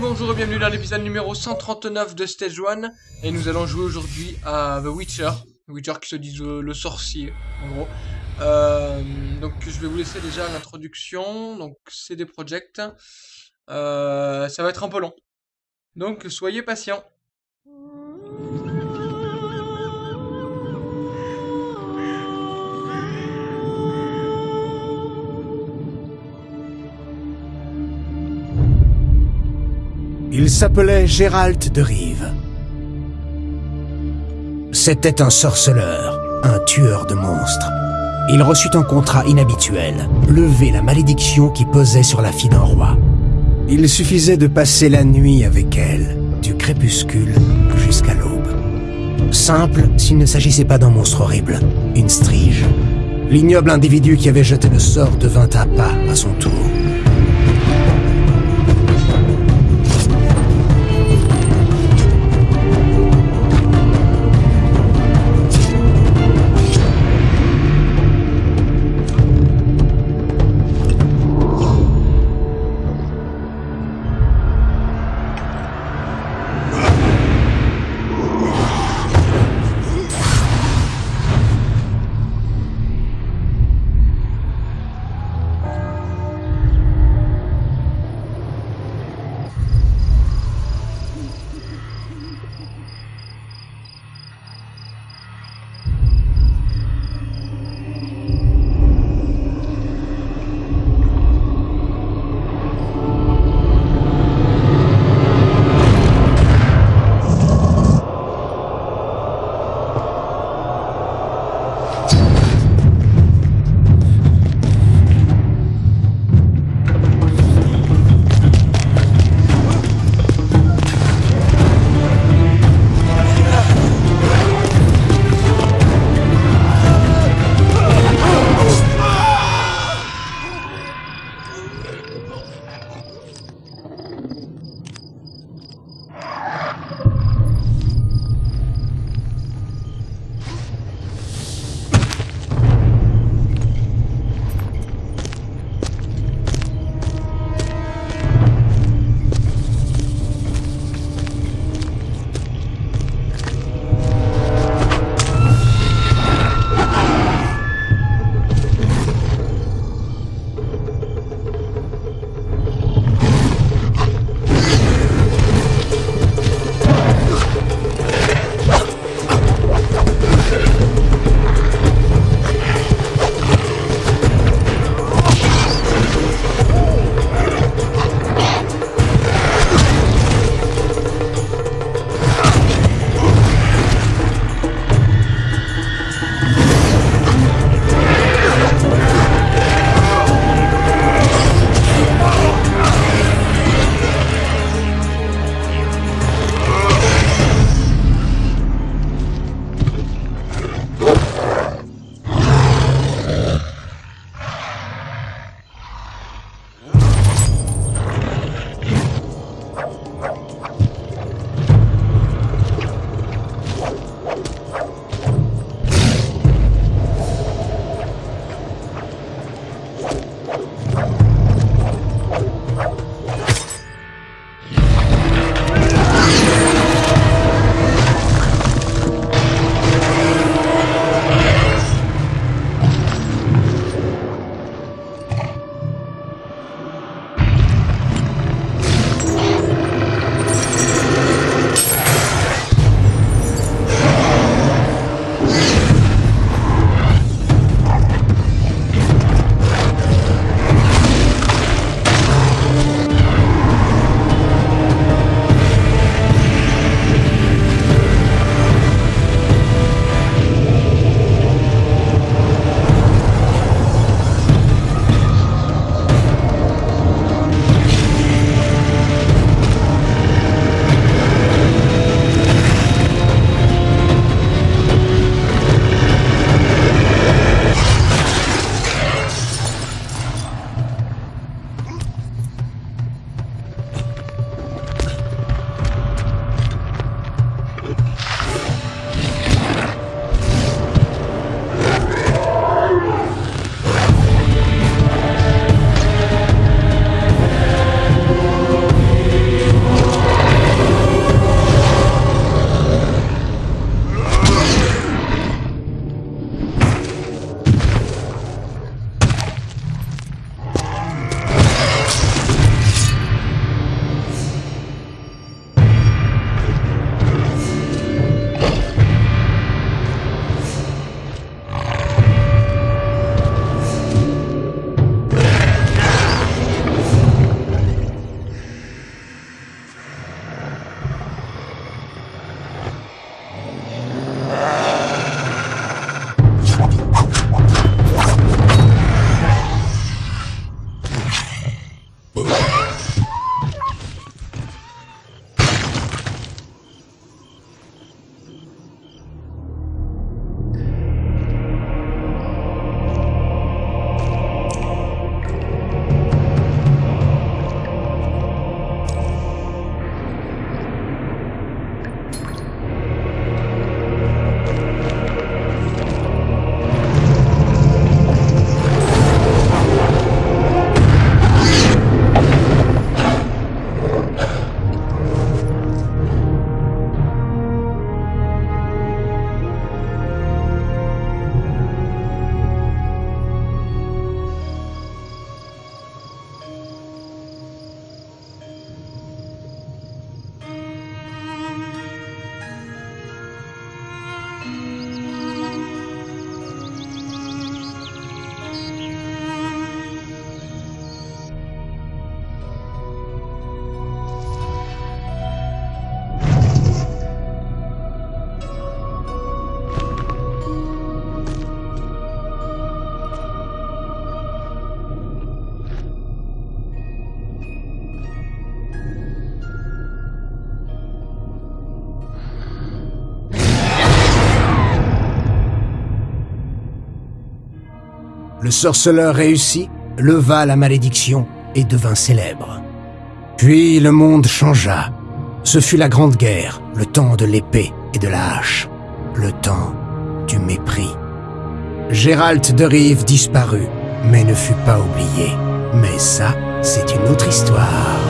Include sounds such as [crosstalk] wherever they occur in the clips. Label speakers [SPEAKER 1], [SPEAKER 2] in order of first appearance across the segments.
[SPEAKER 1] Bonjour et bienvenue dans l'épisode numéro 139 de Stage 1. Et nous allons jouer aujourd'hui à The Witcher. Witcher qui se dit le, le sorcier, en gros. Euh, donc je vais vous laisser déjà l'introduction. Donc c'est des projects. Euh, ça va être un peu long. Donc soyez patients.
[SPEAKER 2] Il s'appelait Gérald de Rive. C'était un sorceleur, un tueur de monstres. Il reçut un contrat inhabituel, lever la malédiction qui pesait sur la fille d'un roi. Il suffisait de passer la nuit avec elle, du crépuscule jusqu'à l'aube. Simple s'il ne s'agissait pas d'un monstre horrible, une strige. L'ignoble individu qui avait jeté le sort devint à pas à son tour. Le sorceleur réussit, leva la malédiction et devint célèbre. Puis le monde changea. Ce fut la Grande Guerre, le temps de l'épée et de la hache, le temps du mépris. Gérald de Rive disparut, mais ne fut pas oublié. Mais ça, c'est une autre histoire.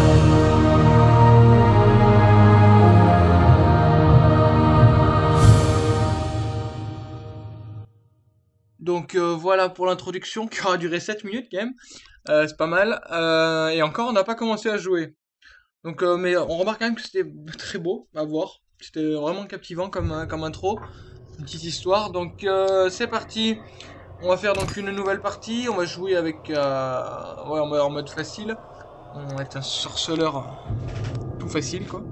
[SPEAKER 1] Voilà pour l'introduction [laughs] qui aura duré 7 minutes quand même. Euh, c'est pas mal. Euh, et encore, on n'a pas commencé à jouer. Donc, mais on remarque quand même que c'était [laughs] très beau à voir. C'était vraiment captivant comme, comme intro. Une petite histoire. Donc c'est parti. On va faire donc une nouvelle partie. On va jouer avec ouais, en mode facile. On va être un sorceleur tout facile quoi.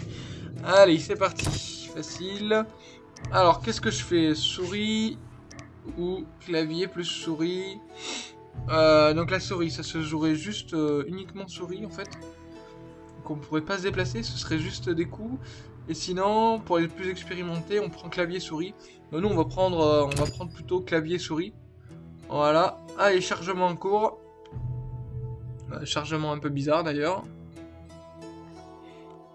[SPEAKER 1] [laughs] Allez, c'est parti. Facile. Alors, qu'est-ce que je fais? Souris ou clavier plus souris. Euh, donc la souris, ça se jouerait juste euh, uniquement souris en fait. Donc on pourrait pas se déplacer, ce serait juste des coups. Et sinon, pour les plus expérimentés, on prend clavier souris. nous, on va prendre, euh, on va prendre plutôt clavier souris. Voilà. Allez, chargement en cours. chargement un peu bizarre d'ailleurs.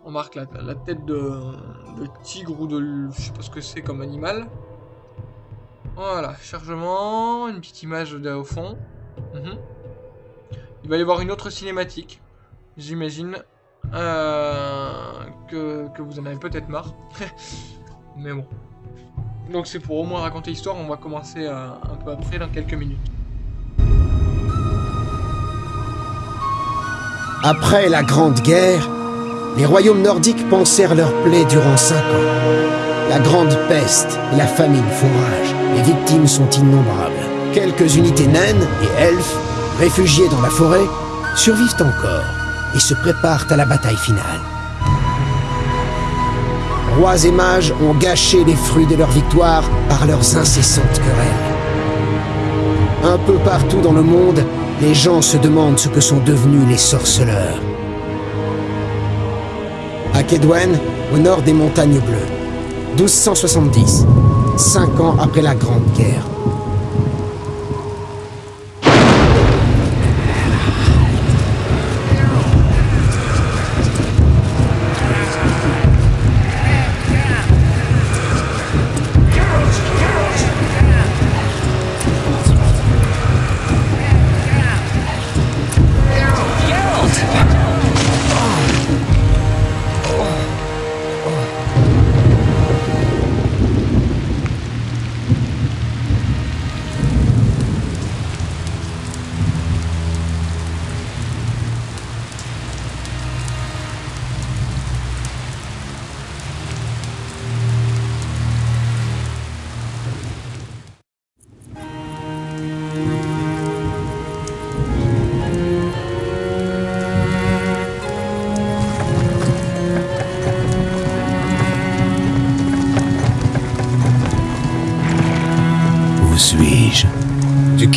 [SPEAKER 1] On marque la, tête de, de, tigre ou de... Je sais pas ce que c'est comme animal. Voilà, chargement, une petite image au fond. Mhm. Il va y avoir une autre cinématique, j'imagine, euh, que, vous en avez peut-être marre. [laughs] Mais bon. Donc c'est pour au moins raconter l'histoire, on va commencer euh, un peu après, dans quelques minutes.
[SPEAKER 2] Après la Grande Guerre, les royaumes nordiques pensèrent leur plaie durant cinq ans. La grande peste et la famine font rage. Les victimes sont innombrables. Quelques unités naines et elfes, réfugiés dans la forêt, survivent encore et se préparent à la bataille finale. Rois et mages ont gâché les fruits de leur victoire par leurs incessantes querelles. Un peu partout dans le monde, les gens se demandent ce que sont devenus les sorceleurs. À Kedwen, au nord des montagnes bleues, 1270, cinq ans après la Grande Guerre.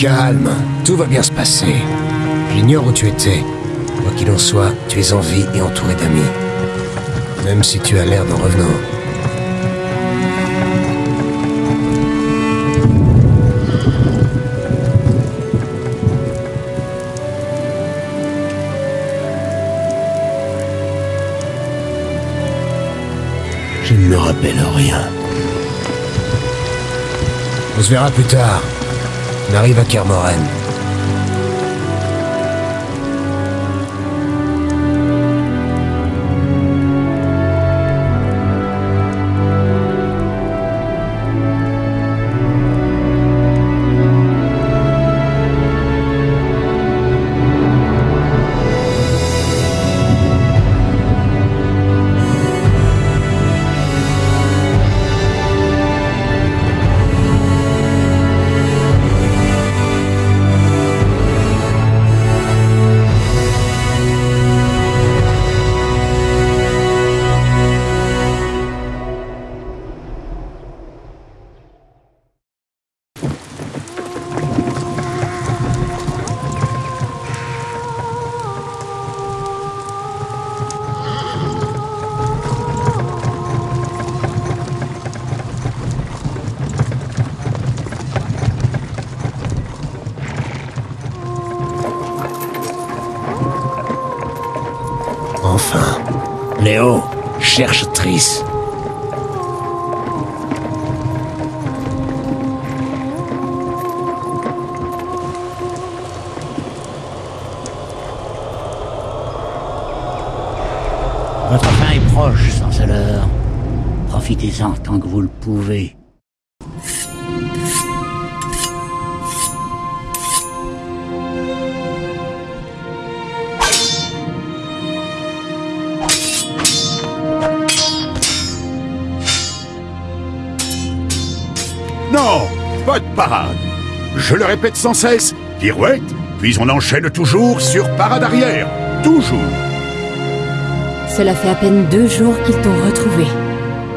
[SPEAKER 2] Calme, tout va bien se passer. J'ignore où tu étais. Quoi qu'il en soit, tu es en vie et entouré d'amis. Même si tu as l'air d'en revenant. Je ne me rappelle rien. On se verra plus tard. On arrive à Kermoren.
[SPEAKER 3] Votre fin est proche, sorceleur. Profitez-en tant que vous le pouvez.
[SPEAKER 4] Je le répète sans cesse, pirouette, puis on enchaîne toujours sur parade arrière. Toujours.
[SPEAKER 5] Cela fait à peine deux jours qu'ils t'ont retrouvé.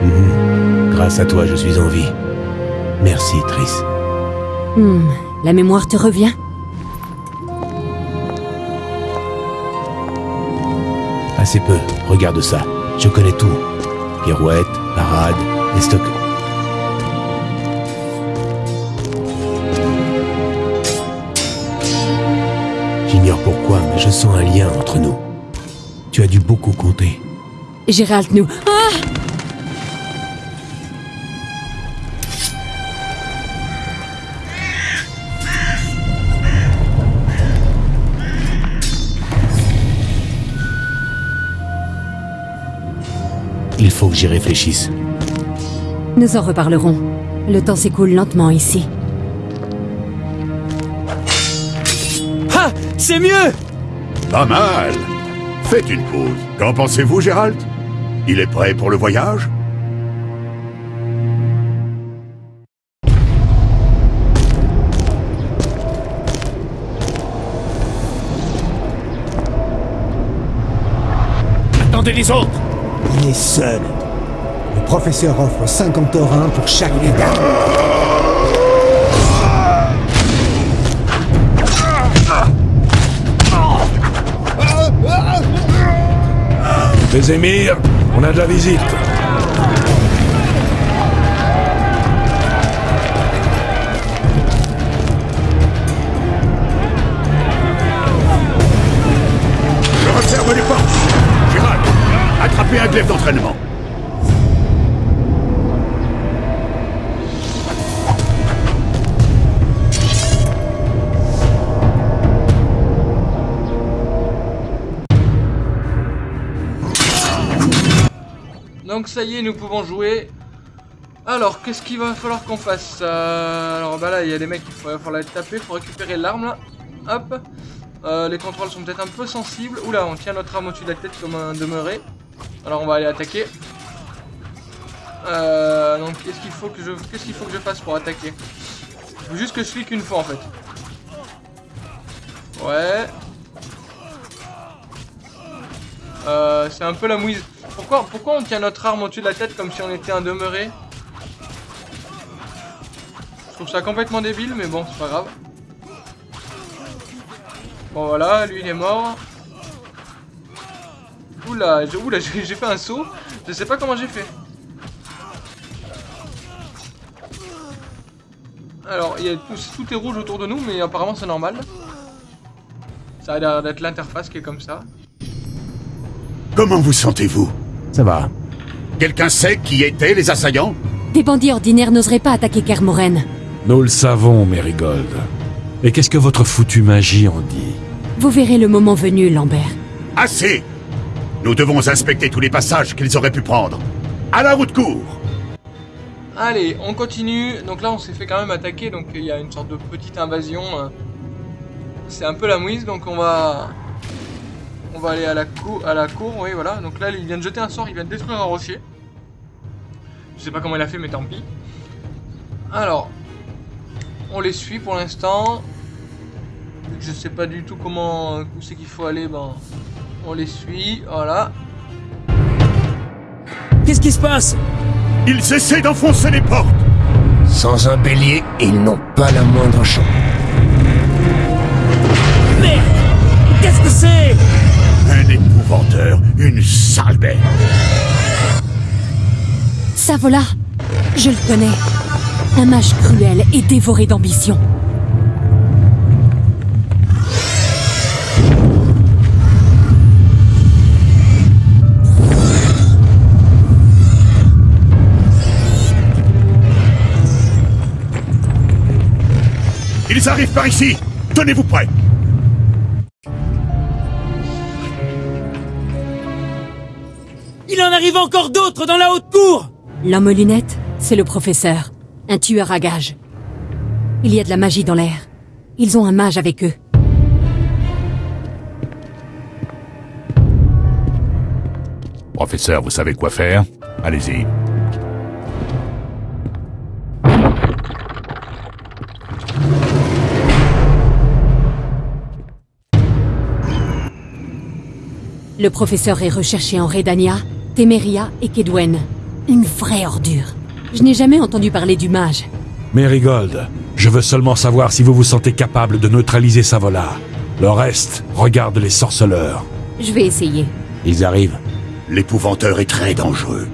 [SPEAKER 2] Mhm. Grâce à toi, je suis en vie. Merci, Triss.
[SPEAKER 5] Hmm, la mémoire te revient?
[SPEAKER 2] Assez peu. Regarde ça. Je connais tout. Pirouette, parade, les stocks. Pourquoi, mais je sens un lien entre nous. Tu as dû beaucoup compter.
[SPEAKER 5] Gérald, nous. Ah
[SPEAKER 2] Il faut que j'y réfléchisse.
[SPEAKER 5] Nous en reparlerons. Le temps s'écoule lentement ici.
[SPEAKER 2] C'est mieux
[SPEAKER 4] Pas mal. Faites une pause. Qu'en pensez-vous, Gérald? Il est prêt pour le voyage?
[SPEAKER 2] Attendez les autres
[SPEAKER 6] Il est seul. Le professeur offre 50 taurins pour chaque dégât.
[SPEAKER 2] Les émirs, on a de la visite.
[SPEAKER 4] Je referme les portes. Gérald, attrapez un glaive d'entraînement.
[SPEAKER 1] Donc ça y est, nous pouvons jouer. Alors, qu'est-ce qu'il va falloir qu'on fasse Euh, Alors bah là, il y a des mecs qu'il va falloir taper pour récupérer l'arme là. Hop. Euh, les contrôles sont peut-être un peu sensibles. Oula, on tient notre arme au-dessus de la tête comme un demeuré. Alors on va aller attaquer. Euh, donc qu'est-ce qu'il faut que je faut que je fasse pour attaquer? Juste que je clique une fois en fait. Ouais. Euh, c'est un peu la mouise. Pourquoi, pourquoi on tient notre arme au-dessus de la tête comme si on était un demeuré Je trouve ça complètement débile, mais bon, c'est pas grave. Bon voilà, lui il est mort. Oula, oula, [laughs] j'ai fait un saut. Je sais pas comment j'ai fait. Alors, y a tout, tout est rouge autour de nous, mais apparemment c'est normal. Ça a l'air d'être l'interface qui est comme ça.
[SPEAKER 4] Comment vous sentez-vous
[SPEAKER 2] Ça va.
[SPEAKER 4] Quelqu'un sait qui étaient les assaillants
[SPEAKER 5] Des bandits ordinaires n'oseraient pas attaquer Kermoren.
[SPEAKER 7] Nous le savons, Mérigold. Et qu'est-ce que votre foutue magie en dit
[SPEAKER 5] Vous verrez le moment venu, Lambert.
[SPEAKER 4] Assez Nous devons inspecter tous les passages qu'ils auraient pu prendre. À la route court
[SPEAKER 1] Allez, on continue. Donc là, on s'est fait quand même attaquer, donc il y a une sorte de petite invasion. euh. C'est un peu la mouise, donc on va... On va aller à la, cour, à la cour, oui, voilà. Donc là, il vient de jeter un sort, il vient de détruire un rocher. Je sais pas comment il a fait, mais tant pis. Alors, on les suit pour l'instant. Vu que Je sais pas du tout comment... Où c'est qu'il faut aller, ben... On les suit, voilà.
[SPEAKER 2] Qu'est-ce qui se passe?
[SPEAKER 4] Ils essaient d'enfoncer les portes
[SPEAKER 2] Sans un bélier, ils n'ont pas la moindre chance.
[SPEAKER 3] Merde Qu'est-ce que c'est?
[SPEAKER 4] Un épouvanteur, une sale bête.
[SPEAKER 5] Savola, je le connais. Un mage cruel et dévoré d'ambition.
[SPEAKER 4] Ils arrivent par ici Tenez-vous prêts
[SPEAKER 8] Il en arrive encore d'autres dans la haute cour
[SPEAKER 5] L'homme aux lunettes, c'est le professeur. Un tueur à gages. Il y a de la magie dans l'air. Ils ont un mage avec eux.
[SPEAKER 4] Professeur, vous savez quoi faire? Allez-y.
[SPEAKER 5] Le professeur est recherché en Redania, Temeria et Kedwen. Une vraie ordure. Je n'ai jamais entendu parler du mage.
[SPEAKER 7] Mérigold, je veux seulement savoir si vous vous sentez capable de neutraliser Savola. Le reste, regarde les sorceleurs.
[SPEAKER 5] Je vais essayer.
[SPEAKER 7] Ils arrivent.
[SPEAKER 4] L'épouvanteur est très dangereux.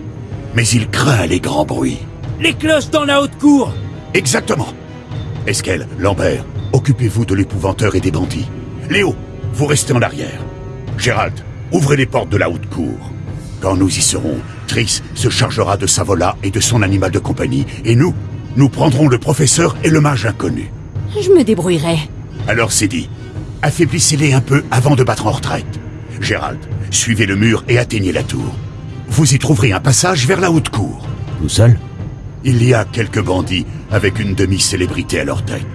[SPEAKER 4] Mais il craint les grands bruits.
[SPEAKER 8] Les cloches dans la haute cour
[SPEAKER 4] Exactement. Esquel, Lambert, occupez-vous de l'épouvanteur et des bandits. Léo, vous restez en arrière. Gérald, ouvrez les portes de la haute cour. Quand nous y serons, Triss se chargera de Savola et de son animal de compagnie, et nous, nous prendrons le professeur et le mage inconnu.
[SPEAKER 5] Je me débrouillerai.
[SPEAKER 4] Alors c'est dit. Affaiblissez-les un peu avant de battre en retraite. Gérald, suivez le mur et atteignez la tour. Vous y trouverez un passage vers la haute cour.
[SPEAKER 3] Tout seul?
[SPEAKER 4] Il y a quelques bandits avec une demi-célébrité à leur tête.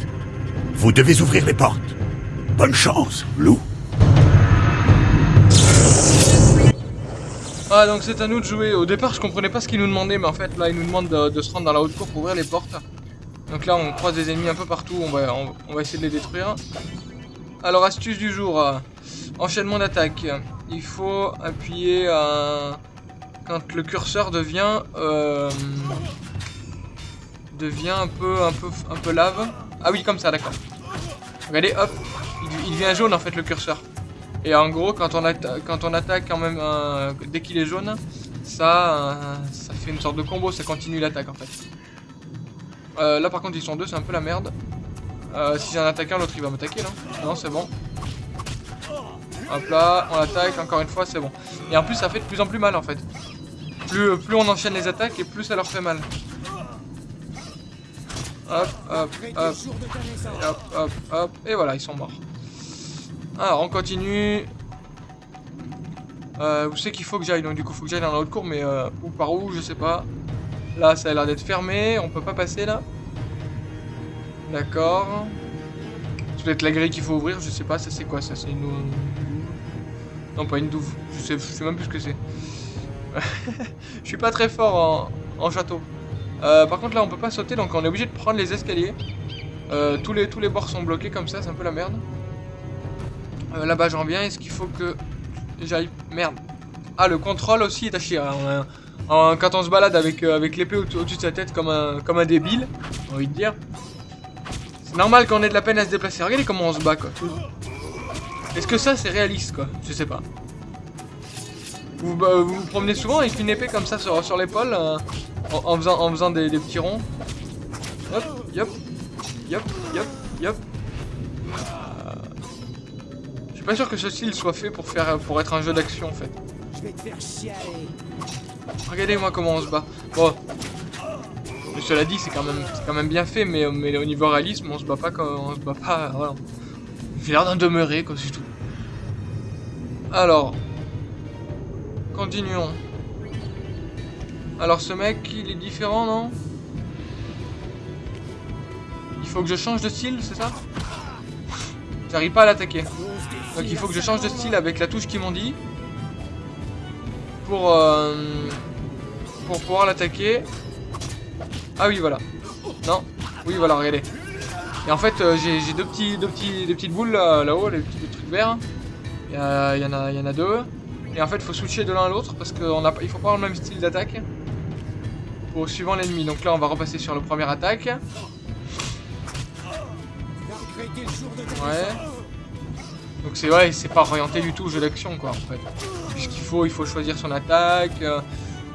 [SPEAKER 4] Vous devez ouvrir les portes. Bonne chance, loup.
[SPEAKER 1] Ah, donc c'est à nous de jouer. Au départ, je comprenais pas ce qu'il nous demandait, mais en fait, là, il nous demande de, se rendre dans la haute cour pour ouvrir les portes. Donc là, on croise des ennemis un peu partout, on va, on, va essayer de les détruire. Alors, astuce du jour. euh, enchaînement d'attaque. Il faut appuyer euh, quand le curseur devient... euh, devient un peu, un peu, un peu lave. Ah oui, comme ça, d'accord. Regardez, hop, il devient jaune en fait le curseur. Et en gros, quand on, quand on attaque quand même dès qu'il est jaune, ça, euh, ça fait une sorte de combo, ça continue l'attaque en fait. Euh, là par contre ils sont deux, c'est un peu la merde. Euh, si attaque un, l'autre il va m'attaquer là. Non, c'est bon. Hop là, on attaque, encore une fois, c'est bon. Et en plus ça fait de plus en plus mal en fait. Plus, plus on enchaîne les attaques et plus ça leur fait mal. Hop, hop, hop. Hop, hop, hop. Et voilà, ils sont morts. Alors, on continue. Euh, où c'est qu'il faut que j'aille? Donc, du coup, faut que j'aille dans la haute cour, mais euh, où par où, je sais pas. Là, ça a l'air d'être fermé. On peut pas passer là? D'accord. C'est peut-être la grille qu'il faut ouvrir. Je sais pas, ça c'est quoi ça? C'est une. Non, pas une douve. Je sais, je sais même plus ce que c'est. [laughs] je suis pas très fort en, en château. Euh, par contre, là, on peut pas sauter, donc on est obligé de prendre les escaliers. Euh, tous, les, tous les bords sont bloqués comme ça, c'est un peu la merde. Euh, Là-bas, j'en reviens. Est-ce qu'il faut que j'aille Merde. Ah, le contrôle aussi est à chier. hein. Quand on se balade avec, euh, avec l'épée au- au-dessus de sa tête comme un, comme un débile, j'ai envie de dire. C'est normal qu'on ait de la peine à se déplacer. Regardez comment on se bat, quoi. Est-ce que ça, c'est réaliste, quoi? Je sais pas. Vous, bah, vous promenez souvent avec une épée comme ça sur, sur l'épaule, euh, en, en faisant, en faisant des, des petits ronds? Hop, yop, yop, yop, yop. Je suis pas sûr que ce style soit fait pour faire pour être un jeu d'action en fait. Regardez-moi comment on se bat. Bon. Cela dit, c'est quand même quand même bien fait, mais, mais au niveau réalisme, on se bat pas comme on se bat pas. Voilà. J'ai l'air d'en demeurer, quoi, c'est tout. Alors. Continuons. Alors ce mec, il est différent, non? Il faut que je change de style, c'est ça? J'arrive pas à l'attaquer. Donc il faut que je change de style avec la touche qu'ils m'ont dit. Pour, euh, pour pouvoir l'attaquer. Ah oui, voilà. Non Oui, voilà, regardez. Et en fait, euh, j'ai deux, petits, deux, petits, deux petites boules là- là-haut, les petits trucs verts. Il y, en a, y en a deux. Et en fait, il faut switcher de l'un à l'autre parce qu'il faut pas avoir le même style d'attaque. Pour suivant l'ennemi. Donc là, on va repasser sur le premier attaque. Ouais. Donc c'est ouais, c'est pas orienté du tout au jeu d'action quoi en fait. Puisqu'il faut, il faut choisir son attaque. euh,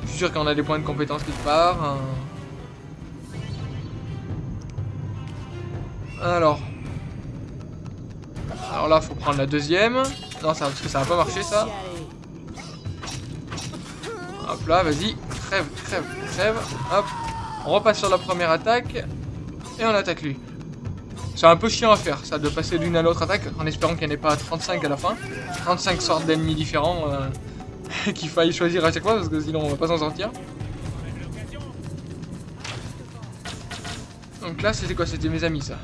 [SPEAKER 1] je suis sûr qu'on a des points de compétence quelque part. hein. Alors. Alors là, faut prendre la deuxième. Non, ça, parce que ça va pas marcher ça. Hop là, vas-y. Crève, crève, crève. Hop. On repasse sur la première attaque. Et on attaque lui. C'est un peu chiant à faire, ça, de passer d'une à l'autre attaque, en espérant qu'il n'y en ait pas 35 à la fin. 35 sortes d'ennemis différents euh, [laughs] qu'il faille choisir à chaque fois, parce que sinon on va pas s'en sortir. Donc là, c'était quoi? C'était mes amis, ça.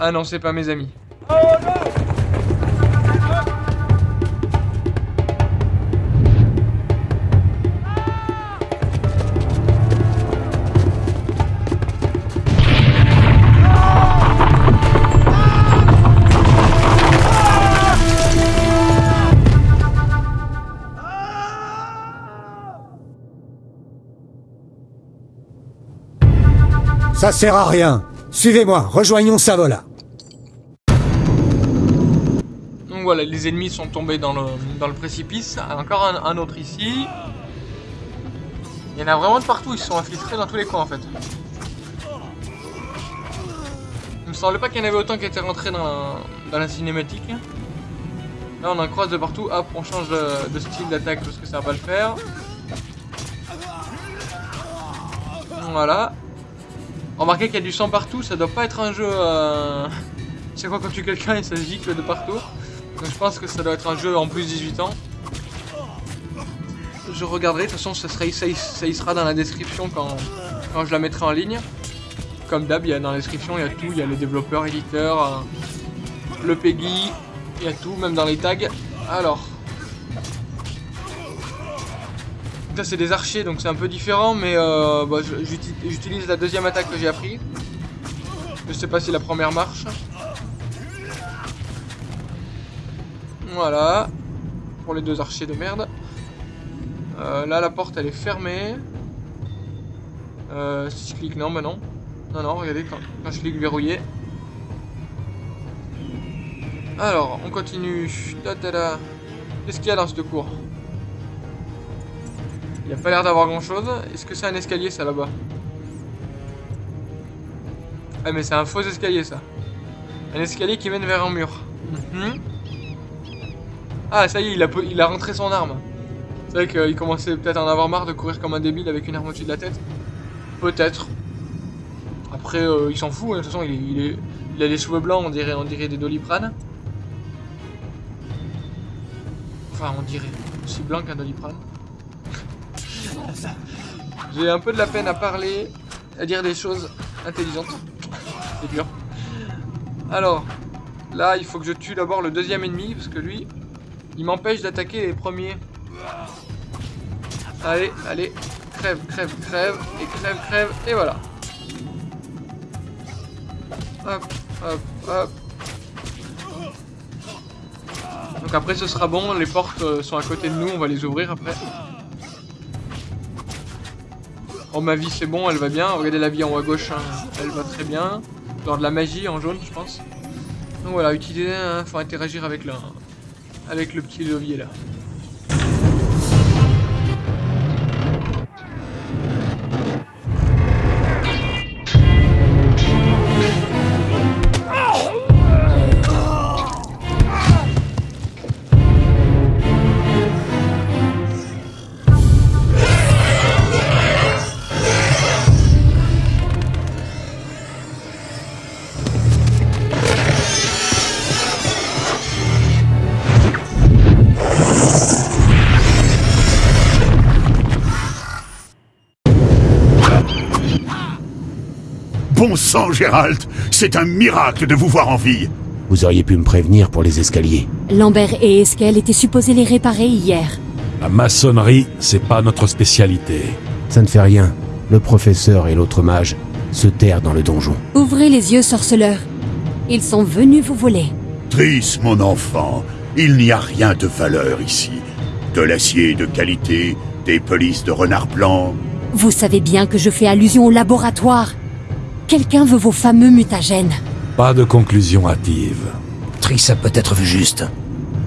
[SPEAKER 1] Ah non, c'est pas mes amis.
[SPEAKER 6] Ça sert à rien. Suivez-moi, rejoignons Savola.
[SPEAKER 1] Donc voilà, les ennemis sont tombés dans le, dans le précipice. Encore un, autre ici. Il y en a vraiment de partout, ils sont infiltrés dans tous les coins en fait. Il me semblait pas qu'il y en avait autant qui étaient rentrés dans la, dans la cinématique. Là on en croise de partout. Hop, on change de, de style d'attaque parce que ça va pas le faire. Voilà. Remarquez qu'il y a du sang partout, ça doit pas être un jeu... Euh... Chaque fois qu'on tue quelqu'un et ça gicle de partout. Donc je pense que ça doit être un jeu en plus 18 ans. Je regarderai, de toute façon ça, y- sera dans la description quand, quand je la mettrai en ligne. Comme d'hab, dans la description, il y a tout, il y a les développeurs, éditeurs, euh, le PEGI, il y a tout, même dans les tags. Alors. C'est des archers donc c'est un peu différent mais euh, bah, j'utilise la deuxième attaque que j'ai appris. Je sais pas si la première marche. Voilà. Pour les deux archers de merde. Euh, là, la porte, elle est fermée. Euh, si je clique, non, bah non. Non, non, regardez, quand, quand je clique verrouillé. Alors, on continue. Qu'est-ce qu'il y a dans cette cour? Il n'y a pas l'air d'avoir grand chose. Est-ce que c'est un escalier, ça, là-bas? Ah, mais c'est un faux escalier, ça. Un escalier qui mène vers un mur. Mhm. Ah, ça y est, il a, po- il a rentré son arme. C'est vrai qu'il commençait peut-être à en avoir marre de courir comme un débile avec une arme au-dessus de la tête. Peut-être. Après, euh, il s'en fout, hein, de toute façon, il, est- il, est- il a des cheveux blancs, on dirait, on dirait des doliprane. Enfin, on dirait. Aussi blanc qu'un doliprane. J'ai un peu de la peine à parler, à dire des choses intelligentes. C'est dur. Alors, là, il faut que je tue d'abord le deuxième ennemi, parce que lui, il m'empêche d'attaquer les premiers. Allez, allez, crève, crève, crève, et crève, crève, et voilà. Hop, hop, hop. Donc après ce sera bon, les portes euh, sont à côté de nous, on va les ouvrir après. Oh ma vie c'est bon, elle va bien, regardez la vie en haut à gauche, hein, elle va très bien. Dans de la magie en jaune je pense. Donc voilà, utiliser, hein, faut interagir avec le, avec le petit levier là.
[SPEAKER 4] Bon sang, Gérald C'est un miracle de vous voir en vie
[SPEAKER 3] Vous auriez pu me prévenir pour les escaliers.
[SPEAKER 5] Lambert et Eskel étaient supposés les réparer hier.
[SPEAKER 7] La maçonnerie, c'est pas notre spécialité.
[SPEAKER 3] Ça ne fait rien. Le professeur et l'autre mage se terrent dans le donjon.
[SPEAKER 5] Ouvrez les yeux, sorceleur. Ils sont venus vous voler.
[SPEAKER 4] Triss, mon enfant, il n'y a rien de valeur ici. De l'acier de qualité, des polices de renard blanc.
[SPEAKER 5] Vous savez bien que je fais allusion au laboratoire. Quelqu'un veut vos fameux mutagènes.
[SPEAKER 7] Pas de conclusion hâtive.
[SPEAKER 2] Triss a peut-être vu juste.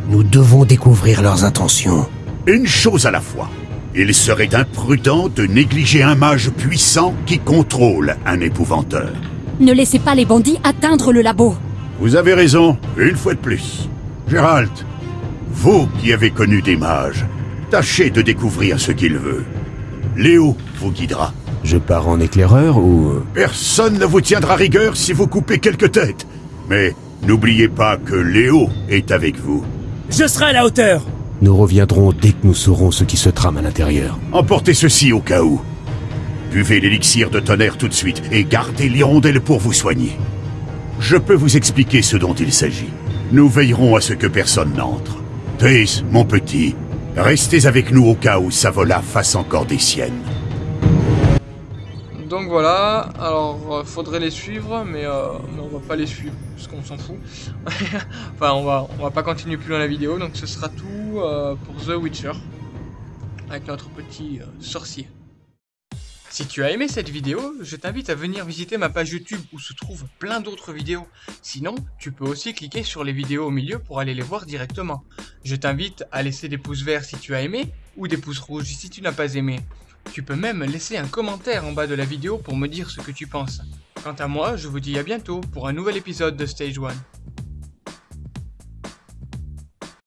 [SPEAKER 2] Nous devons découvrir leurs intentions.
[SPEAKER 4] Une chose à la fois. Il serait imprudent de négliger un mage puissant qui contrôle un épouvanteur.
[SPEAKER 5] Ne laissez pas les bandits atteindre le labo.
[SPEAKER 4] Vous avez raison, une fois de plus. Gérald, vous qui avez connu des mages, tâchez de découvrir ce qu'il veut. Léo vous guidera.
[SPEAKER 2] Je pars en éclaireur ou...
[SPEAKER 4] Personne ne vous tiendra rigueur si vous coupez quelques têtes. Mais n'oubliez pas que Léo est avec vous.
[SPEAKER 8] Je serai à la hauteur
[SPEAKER 2] Nous reviendrons dès que nous saurons ce qui se trame à l'intérieur.
[SPEAKER 4] Emportez ceci au cas où. Buvez l'élixir de tonnerre tout de suite et gardez l'hirondelle pour vous soigner. Je peux vous expliquer ce dont il s'agit. Nous veillerons à ce que personne n'entre. Trace, mon petit, restez avec nous au cas où Savola fasse encore des siennes.
[SPEAKER 1] Donc voilà, alors euh, faudrait les suivre, mais, euh, mais on va pas les suivre, parce qu'on s'en fout. [laughs] enfin, on va, on va pas continuer plus dans la vidéo, donc ce sera tout euh, pour The Witcher, avec notre petit euh, sorcier. Si tu as aimé cette vidéo, je t'invite à venir visiter ma page YouTube où se trouvent plein d'autres vidéos. Sinon, tu peux aussi cliquer sur les vidéos au milieu pour aller les voir directement. Je t'invite à laisser des pouces verts si tu as aimé, ou des pouces rouges si tu n'as pas aimé. Tu peux même laisser un commentaire en bas de la vidéo pour me dire ce que tu penses. Quant à moi, je vous dis à bientôt pour un nouvel épisode de Stage 1.